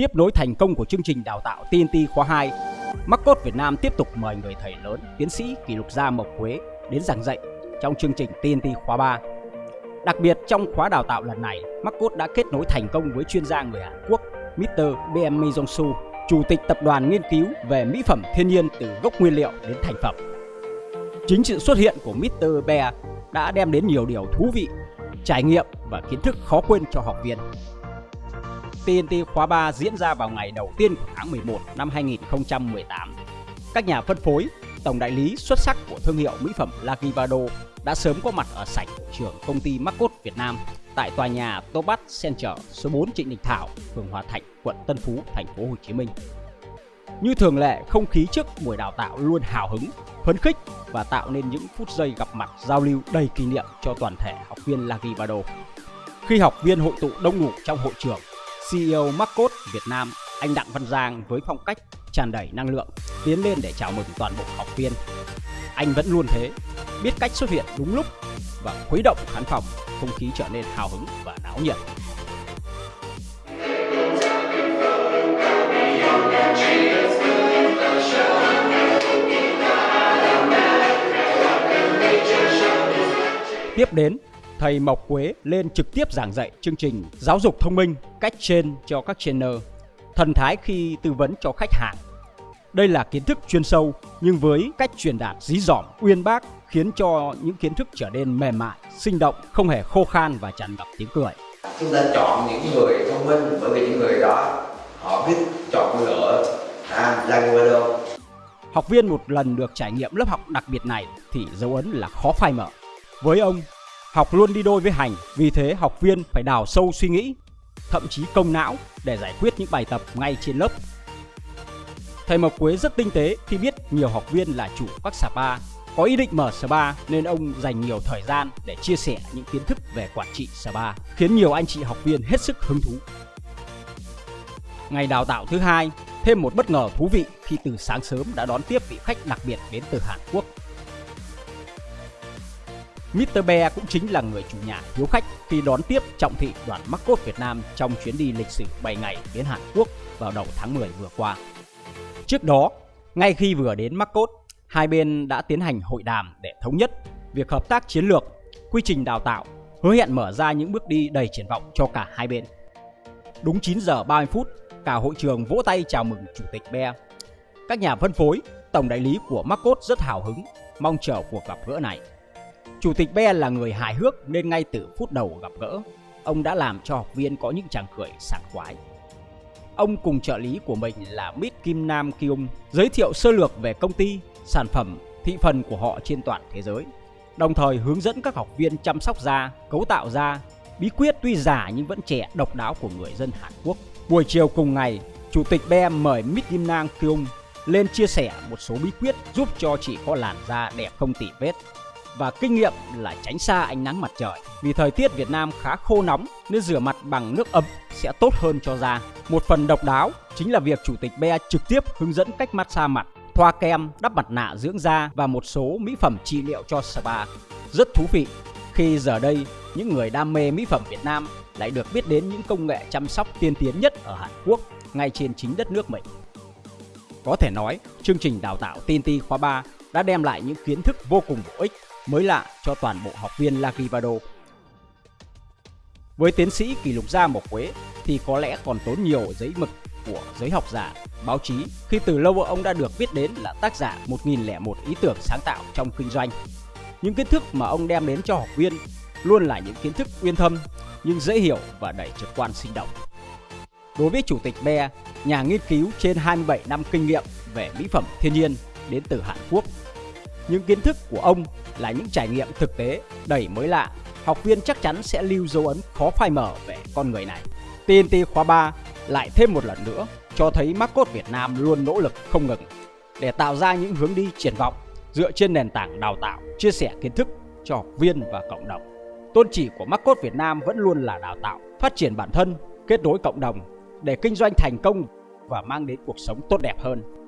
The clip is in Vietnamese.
Tiếp nối thành công của chương trình đào tạo TNT khóa 2, Marcos Việt Nam tiếp tục mời người thầy lớn, tiến sĩ kỷ lục gia Mộc Quế đến giảng dạy trong chương trình TNT khóa 3. Đặc biệt trong khóa đào tạo lần này, Marcos đã kết nối thành công với chuyên gia người Hàn Quốc Mr. BM Jong-su, chủ tịch tập đoàn nghiên cứu về mỹ phẩm thiên nhiên từ gốc nguyên liệu đến thành phẩm. Chính sự xuất hiện của Mr. Bear đã đem đến nhiều điều thú vị, trải nghiệm và kiến thức khó quên cho học viên. TNT khóa 3 diễn ra vào ngày đầu tiên của tháng 11 năm 2018. Các nhà phân phối, tổng đại lý xuất sắc của thương hiệu mỹ phẩm Lakivado đã sớm có mặt ở sảnh của trường công ty Marcos Việt Nam tại tòa nhà Topat Center số 4 Trịnh Đình Thảo, phường Hòa Thạnh, quận Tân Phú, thành phố Hồ Chí Minh. Như thường lệ, không khí trước buổi đào tạo luôn hào hứng, phấn khích và tạo nên những phút giây gặp mặt giao lưu đầy kỷ niệm cho toàn thể học viên Lakivado. Khi học viên hội tụ đông đủ trong hội trường, CEO Marcos Việt Nam, anh Đặng Văn Giang với phong cách tràn đầy năng lượng tiến lên để chào mừng toàn bộ học viên. Anh vẫn luôn thế, biết cách xuất hiện đúng lúc và khuấy động khán phòng, không khí trở nên hào hứng và náo nhiệt. Tiếp đến, thầy Mộc Quế lên trực tiếp giảng dạy chương trình giáo dục thông minh cách trên cho các trainer, thần thái khi tư vấn cho khách hàng. Đây là kiến thức chuyên sâu nhưng với cách truyền đạt dí dỏm, uyên bác khiến cho những kiến thức trở nên mềm mại, sinh động, không hề khô khan và tràn ngập tiếng cười. Chúng ta chọn những người thông minh bởi vì những người đó họ biết chọn lựa à, Lagavado. Học viên một lần được trải nghiệm lớp học đặc biệt này thì dấu ấn là khó phai mở. Với ông, học luôn đi đôi với hành, vì thế học viên phải đào sâu suy nghĩ, thậm chí công não để giải quyết những bài tập ngay trên lớp. Thầy Mộc Quế rất tinh tế khi biết nhiều học viên là chủ các spa, có ý định mở spa nên ông dành nhiều thời gian để chia sẻ những kiến thức về quản trị spa, khiến nhiều anh chị học viên hết sức hứng thú. Ngày đào tạo thứ hai, thêm một bất ngờ thú vị khi từ sáng sớm đã đón tiếp vị khách đặc biệt đến từ Hàn Quốc Mr. Bear cũng chính là người chủ nhà hiếu khách khi đón tiếp trọng thị đoàn Marcos Việt Nam trong chuyến đi lịch sử 7 ngày đến Hàn Quốc vào đầu tháng 10 vừa qua. Trước đó, ngay khi vừa đến Marcos, hai bên đã tiến hành hội đàm để thống nhất việc hợp tác chiến lược, quy trình đào tạo, hứa hẹn mở ra những bước đi đầy triển vọng cho cả hai bên. Đúng 9 giờ 30 phút, cả hội trường vỗ tay chào mừng Chủ tịch Bear. Các nhà phân phối, tổng đại lý của Marcos rất hào hứng, mong chờ cuộc gặp gỡ này. Chủ tịch Be là người hài hước nên ngay từ phút đầu gặp gỡ, ông đã làm cho học viên có những tràng cười sảng khoái. Ông cùng trợ lý của mình là Mít Kim Nam Kyung giới thiệu sơ lược về công ty, sản phẩm, thị phần của họ trên toàn thế giới, đồng thời hướng dẫn các học viên chăm sóc da, cấu tạo da, bí quyết tuy giả nhưng vẫn trẻ độc đáo của người dân Hàn Quốc. Buổi chiều cùng ngày, Chủ tịch Be mời Mít Kim Nam Kyung lên chia sẻ một số bí quyết giúp cho chị có làn da đẹp không tỉ vết và kinh nghiệm là tránh xa ánh nắng mặt trời. Vì thời tiết Việt Nam khá khô nóng nên rửa mặt bằng nước ấm sẽ tốt hơn cho da. Một phần độc đáo chính là việc Chủ tịch Be trực tiếp hướng dẫn cách massage mặt, thoa kem, đắp mặt nạ dưỡng da và một số mỹ phẩm trị liệu cho spa. Rất thú vị khi giờ đây những người đam mê mỹ phẩm Việt Nam lại được biết đến những công nghệ chăm sóc tiên tiến nhất ở Hàn Quốc ngay trên chính đất nước mình. Có thể nói, chương trình đào tạo TNT khóa 3 đã đem lại những kiến thức vô cùng bổ ích mới lạ cho toàn bộ học viên Lagivado. Với tiến sĩ kỷ lục gia Mộc Quế thì có lẽ còn tốn nhiều giấy mực của giới học giả, báo chí khi từ lâu ông đã được biết đến là tác giả 1001 ý tưởng sáng tạo trong kinh doanh. Những kiến thức mà ông đem đến cho học viên luôn là những kiến thức uyên thâm nhưng dễ hiểu và đầy trực quan sinh động. Đối với Chủ tịch Be, nhà nghiên cứu trên 27 năm kinh nghiệm về mỹ phẩm thiên nhiên đến từ Hàn Quốc những kiến thức của ông là những trải nghiệm thực tế đầy mới lạ. Học viên chắc chắn sẽ lưu dấu ấn khó phai mở về con người này. TNT khóa 3 lại thêm một lần nữa cho thấy Marcos Việt Nam luôn nỗ lực không ngừng để tạo ra những hướng đi triển vọng dựa trên nền tảng đào tạo, chia sẻ kiến thức cho học viên và cộng đồng. Tôn chỉ của Marcos Việt Nam vẫn luôn là đào tạo, phát triển bản thân, kết nối cộng đồng để kinh doanh thành công và mang đến cuộc sống tốt đẹp hơn.